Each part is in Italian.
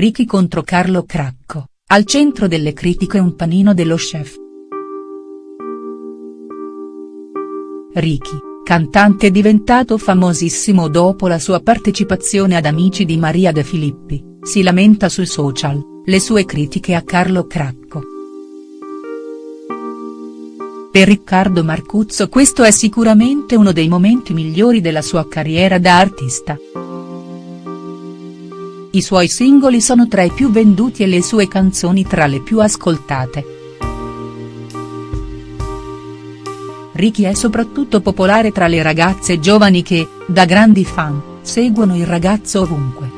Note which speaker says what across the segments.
Speaker 1: Ricky contro Carlo Cracco, al centro delle critiche un panino dello chef. Ricky, cantante diventato famosissimo dopo la sua partecipazione ad Amici di Maria De Filippi, si lamenta sui social, le sue critiche a Carlo Cracco. Per Riccardo Marcuzzo questo è sicuramente uno dei momenti migliori della sua carriera da artista. I suoi singoli sono tra i più venduti e le sue canzoni tra le più ascoltate. Ricky è soprattutto popolare tra le ragazze giovani che, da grandi fan, seguono il ragazzo ovunque.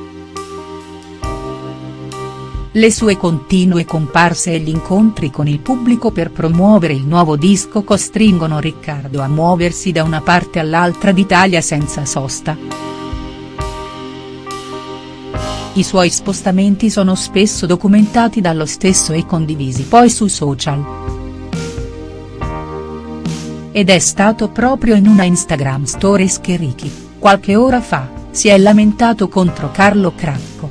Speaker 1: Le sue continue comparse e gli incontri con il pubblico per promuovere il nuovo disco costringono Riccardo a muoversi da una parte all'altra d'Italia senza sosta. I suoi spostamenti sono spesso documentati dallo stesso e condivisi poi su social. Ed è stato proprio in una Instagram Stories che Ricky, qualche ora fa, si è lamentato contro Carlo Cracco.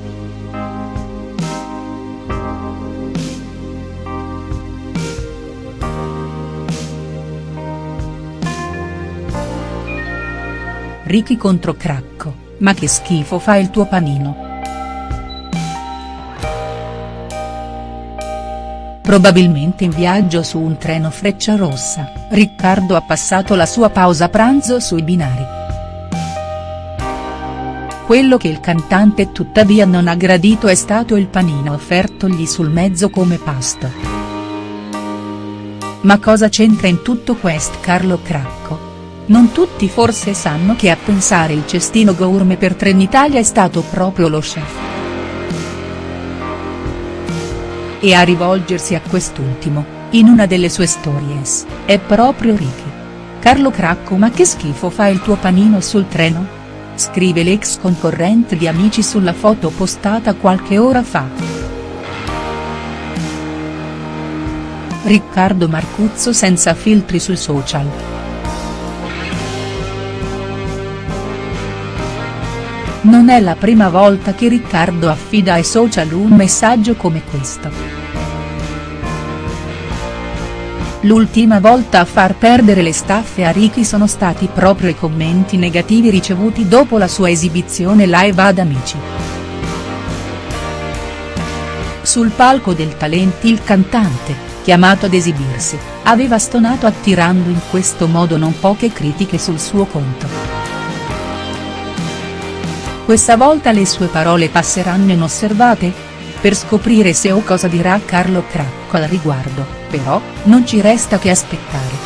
Speaker 1: Ricky contro Cracco, ma che schifo fa il tuo panino. Probabilmente in viaggio su un treno Frecciarossa, Riccardo ha passato la sua pausa pranzo sui binari. Quello che il cantante tuttavia non ha gradito è stato il panino offertogli sul mezzo come pasto. Ma cosa c'entra in tutto questo Carlo Cracco? Non tutti forse sanno che a pensare il cestino gourmet per Trenitalia è stato proprio lo chef. E a rivolgersi a quest'ultimo, in una delle sue stories, è proprio Ricky. Carlo Cracco ma che schifo fa il tuo panino sul treno? Scrive l'ex concorrente di Amici sulla foto postata qualche ora fa. Riccardo Marcuzzo senza filtri sui social. Non è la prima volta che Riccardo affida ai social un messaggio come questo. L'ultima volta a far perdere le staffe a Ricky sono stati proprio i commenti negativi ricevuti dopo la sua esibizione live ad Amici. Sul palco del Talenti il cantante, chiamato ad esibirsi, aveva stonato attirando in questo modo non poche critiche sul suo conto. Questa volta le sue parole passeranno inosservate? Per scoprire se o cosa dirà Carlo Cracco al riguardo, però, non ci resta che aspettare.